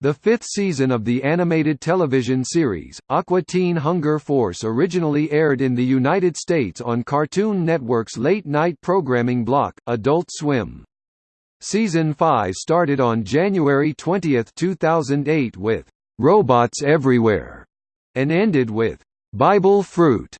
The fifth season of the animated television series, Aqua Teen Hunger Force originally aired in the United States on Cartoon Network's late-night programming block, Adult Swim. Season 5 started on January 20, 2008 with "'Robots Everywhere' and ended with "'Bible Fruit'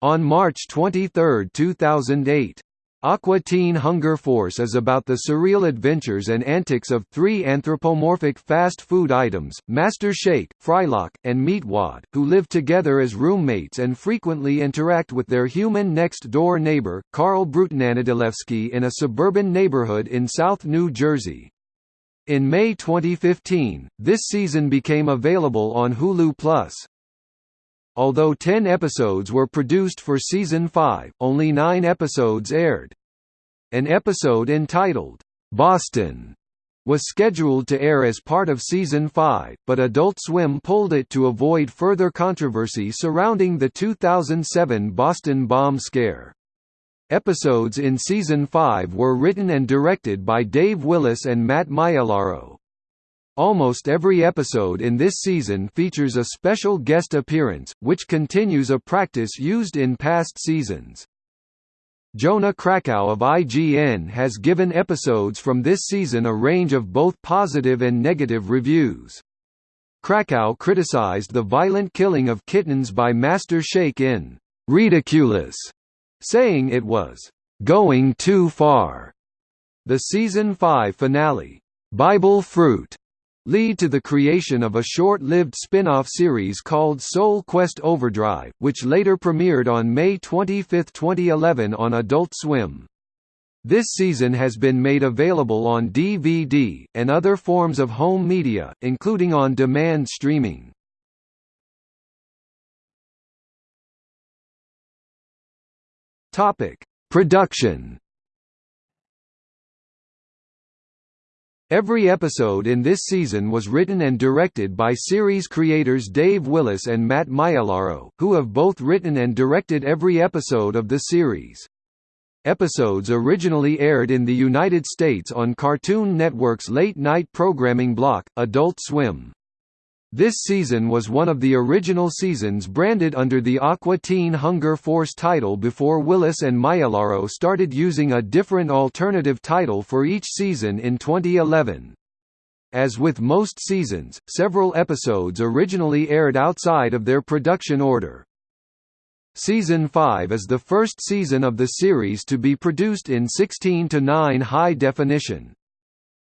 on March 23, 2008. Aqua Teen Hunger Force is about the surreal adventures and antics of three anthropomorphic fast food items, Master Shake, Frylock, and Meatwad, who live together as roommates and frequently interact with their human next-door neighbor, Carl Brutananadilewski in a suburban neighborhood in South New Jersey. In May 2015, this season became available on Hulu+. Although 10 episodes were produced for season 5, only 9 episodes aired. An episode entitled, "'Boston' was scheduled to air as part of season 5, but Adult Swim pulled it to avoid further controversy surrounding the 2007 Boston bomb scare. Episodes in season 5 were written and directed by Dave Willis and Matt Maiellaro. Almost every episode in this season features a special guest appearance, which continues a practice used in past seasons. Jonah Krakow of IGN has given episodes from this season a range of both positive and negative reviews. Krakow criticized the violent killing of kittens by Master Shake in "'ridiculous", saying it was "'going too far'". The season 5 finale, "'Bible Fruit' lead to the creation of a short-lived spin-off series called Soul Quest Overdrive, which later premiered on May 25, 2011 on Adult Swim. This season has been made available on DVD, and other forms of home media, including on-demand streaming. Production Every episode in this season was written and directed by series creators Dave Willis and Matt Maiellaro, who have both written and directed every episode of the series. Episodes originally aired in the United States on Cartoon Network's late-night programming block, Adult Swim. This season was one of the original seasons branded under the Aqua Teen Hunger Force title before Willis and Maiellaro started using a different alternative title for each season in 2011. As with most seasons, several episodes originally aired outside of their production order. Season 5 is the first season of the series to be produced in 16 to 9 high definition.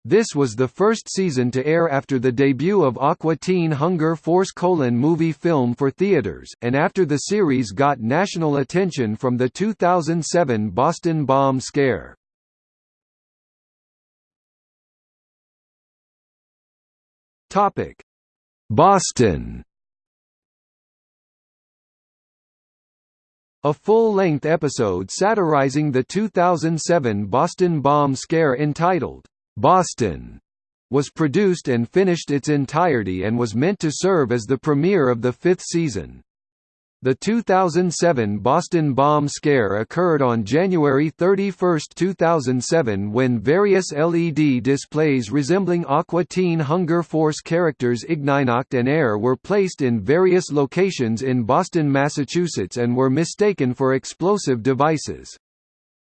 This was the first season to air after the debut of Aqua Teen Hunger Force colon movie film for theaters, and after the series got national attention from the 2007 Boston bomb scare. Boston A full-length episode satirizing the 2007 Boston bomb scare entitled, Boston was produced and finished its entirety and was meant to serve as the premiere of the fifth season. The 2007 Boston bomb scare occurred on January 31, 2007 when various LED displays resembling Aqua Teen Hunger Force characters Ignignokt and Err were placed in various locations in Boston, Massachusetts and were mistaken for explosive devices.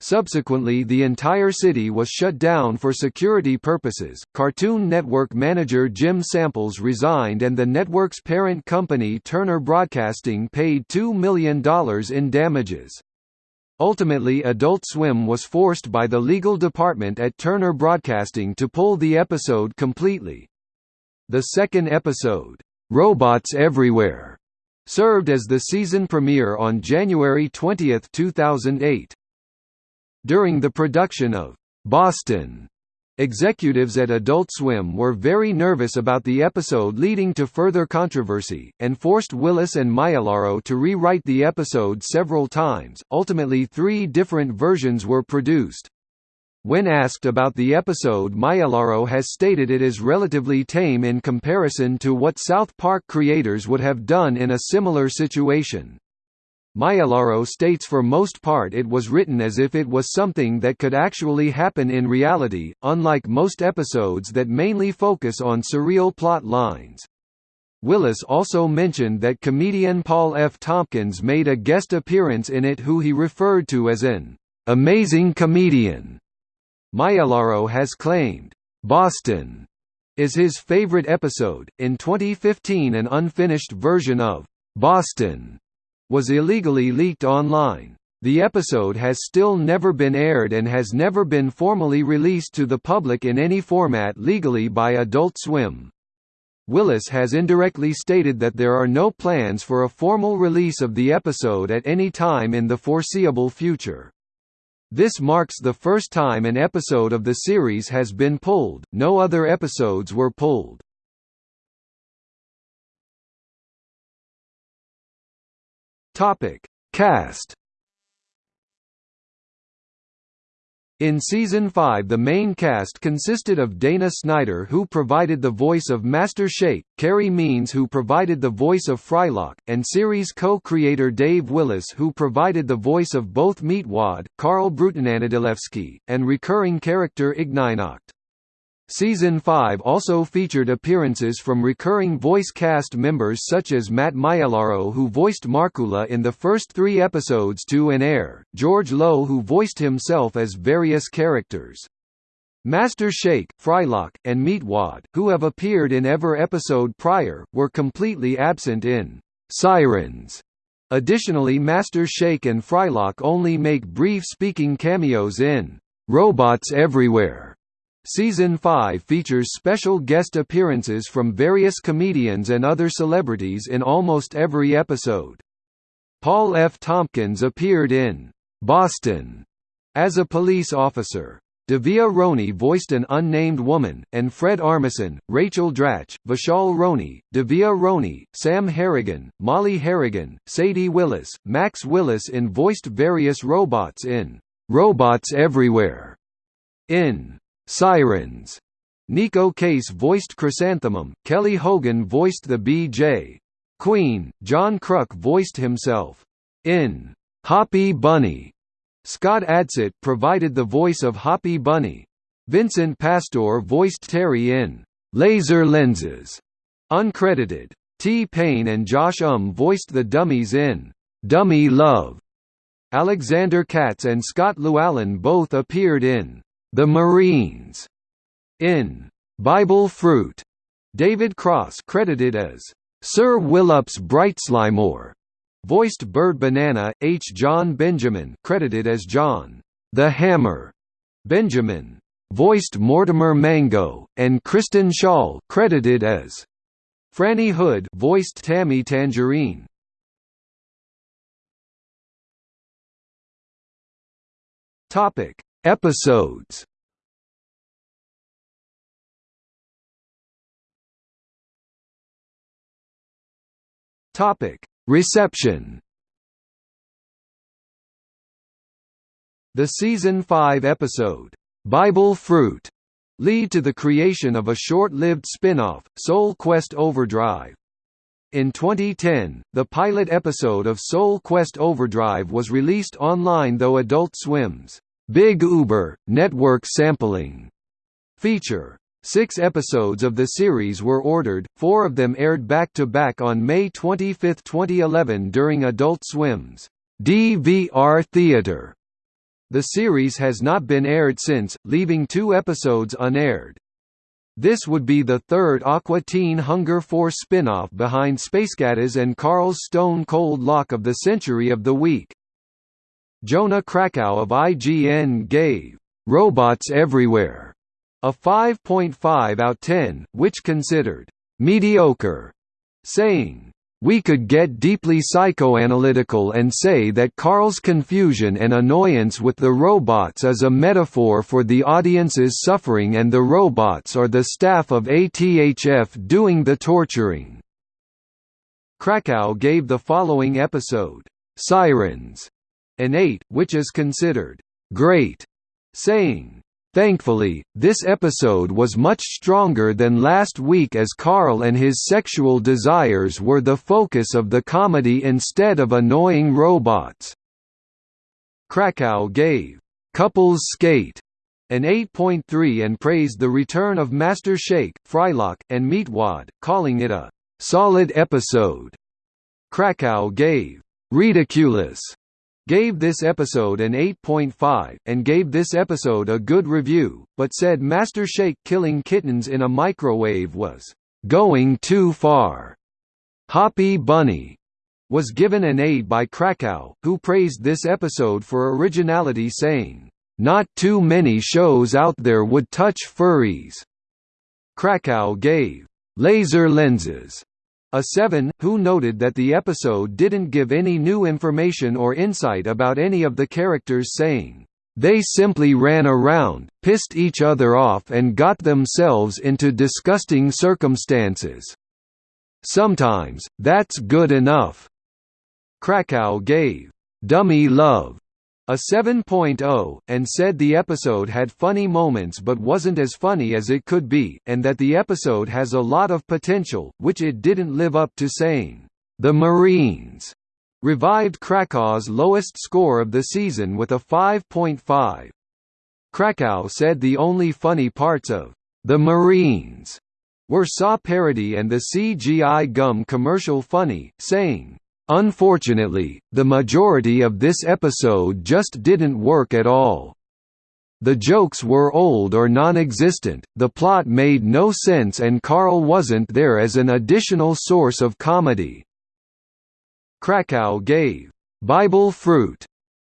Subsequently, the entire city was shut down for security purposes. Cartoon Network manager Jim Samples resigned, and the network's parent company Turner Broadcasting paid $2 million in damages. Ultimately, Adult Swim was forced by the legal department at Turner Broadcasting to pull the episode completely. The second episode, Robots Everywhere, served as the season premiere on January 20, 2008. During the production of Boston, executives at Adult Swim were very nervous about the episode leading to further controversy, and forced Willis and Maiellaro to rewrite the episode several times. Ultimately, three different versions were produced. When asked about the episode Maiellaro has stated it is relatively tame in comparison to what South Park creators would have done in a similar situation. Maiellaro states for most part it was written as if it was something that could actually happen in reality, unlike most episodes that mainly focus on surreal plot lines. Willis also mentioned that comedian Paul F. Tompkins made a guest appearance in it who he referred to as an amazing comedian. Maiellaro has claimed, Boston is his favorite episode. In 2015, an unfinished version of Boston was illegally leaked online. The episode has still never been aired and has never been formally released to the public in any format legally by Adult Swim. Willis has indirectly stated that there are no plans for a formal release of the episode at any time in the foreseeable future. This marks the first time an episode of the series has been pulled, no other episodes were pulled. Topic: Cast. In season 5 the main cast consisted of Dana Snyder who provided the voice of Master Shake, Carey Means who provided the voice of Frylock, and series co-creator Dave Willis who provided the voice of both Meatwad, Carl Brutananadilewski, and recurring character Ignignokt. Season 5 also featured appearances from recurring voice cast members such as Matt Maiellaro who voiced Markula in the first three episodes to an air, George Lowe who voiced himself as various characters. Master Shake, Frylock, and Meatwad, who have appeared in ever episode prior, were completely absent in Sirens. Additionally Master Shake and Frylock only make brief speaking cameos in Robots Everywhere Season 5 features special guest appearances from various comedians and other celebrities in almost every episode. Paul F. Tompkins appeared in Boston as a police officer. Davia Roney voiced an unnamed woman, and Fred Armisen, Rachel Dratch, Vishal Roney, Davia Roney, Sam Harrigan, Molly Harrigan, Sadie Willis, Max Willis in voiced various robots in Robots Everywhere. In Sirens. Neko Case voiced Chrysanthemum, Kelly Hogan voiced the B.J. Queen, John Kruk voiced himself. In Hoppy Bunny, Scott Adsit provided the voice of Hoppy Bunny. Vincent Pastore voiced Terry in Laser Lenses. Uncredited. T-Pain and Josh Um voiced the dummies in Dummy Love. Alexander Katz and Scott Llewellyn both appeared in the Marines in Bible Fruit. David Cross credited as Sir Willups Brightslimore, voiced Bird Banana. H. Jon Benjamin credited as John the Hammer. Benjamin voiced Mortimer Mango, and Kristen Schaal credited as Franny Hood voiced Tammy Tangerine. Topic: Episodes Topic: Reception. The season 5 episode, Bible Fruit, lead to the creation of a short-lived spin-off, Soul Quest Overdrive. In 2010, the pilot episode of Soul Quest Overdrive was released online though Adult Swim's Big Uber, network sampling feature. Six episodes of the series were ordered, four of them aired back-to-back -back on May 25, 2011 during Adult Swim's DVR Theater. The series has not been aired since, leaving two episodes unaired. This would be the third Aqua Teen Hunger Force spin-off behind Spacecataz and Carl's Stone Cold Lock of the Century of the Week. Jonah Krakow of IGN gave Robots Everywhere a 5.5 out 10, which considered mediocre, saying, we could get deeply psychoanalytical and say that Carl's confusion and annoyance with the robots is a metaphor for the audience's suffering and the robots are the staff of ATHF doing the torturing. Krakow gave the following episode, Sirens, 8, which is considered great, saying, Thankfully, this episode was much stronger than last week as Carl and his sexual desires were the focus of the comedy instead of annoying robots. Krakow gave Couples Skate an 8.3 and praised the return of Master Shake, Frylock, and Meatwad, calling it a solid episode. Krakow gave Ridiculous gave this episode an 8.5, and gave this episode a good review, but said Master Shake killing kittens in a microwave was going too far. Hoppy Bunny was given an 8 by Krakow, who praised this episode for originality saying, not too many shows out there would touch furries. Krakow gave Laser Lenses a 7, who noted that the episode didn't give any new information or insight about any of the characters saying, "...they simply ran around, pissed each other off and got themselves into disgusting circumstances. Sometimes, that's good enough." Krakow gave, "...dummy love," a 7.0, and said the episode had funny moments but wasn't as funny as it could be, and that the episode has a lot of potential, which it didn't live up to saying. The Marines revived Krakow's lowest score of the season with a 5.5. Krakow said the only funny parts of The Marines were Saw parody and the CGI gum commercial funny, saying, Unfortunately, the majority of this episode just didn't work at all. The jokes were old or non-existent, the plot made no sense and Carl wasn't there as an additional source of comedy. Krakow gave Bible Fruit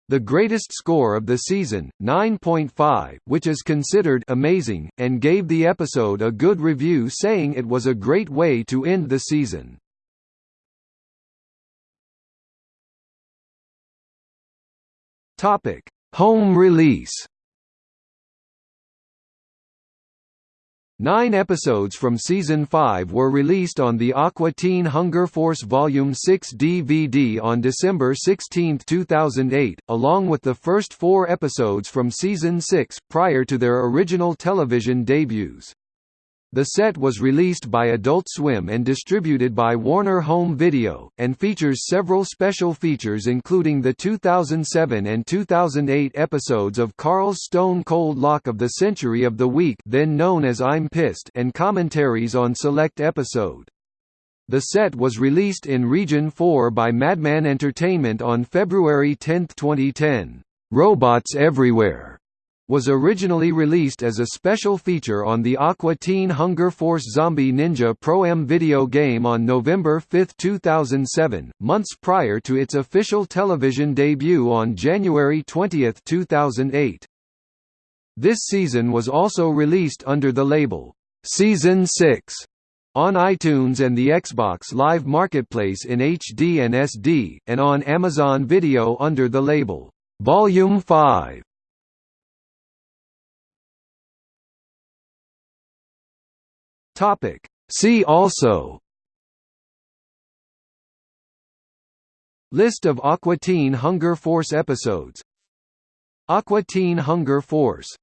the greatest score of the season, 9.5, which is considered amazing, and gave the episode a good review saying it was a great way to end the season. Topic: Home release. Nine episodes from Season 5 were released on the Aqua Teen Hunger Force Volume 6 DVD on December 16, 2008, along with the first four episodes from Season 6, prior to their original television debuts. The set was released by Adult Swim and distributed by Warner Home Video, and features several special features including the 2007 and 2008 episodes of Carl's Stone Cold Lock of the Century of the Week then known as I'm Pissed and commentaries on select episode. The set was released in Region 4 by Madman Entertainment on February 10, 2010. Robots Everywhere was originally released as a special feature on the Aqua Teen Hunger Force Zombie Ninja Pro-Am video game on November 5, 2007, months prior to its official television debut on January 20, 2008. This season was also released under the label, Season 6, on iTunes and the Xbox Live Marketplace in HD and SD, and on Amazon Video under the label, Volume 5. Topic. See also. List of Aqua Teen Hunger Force episodes. Aqua Teen Hunger Force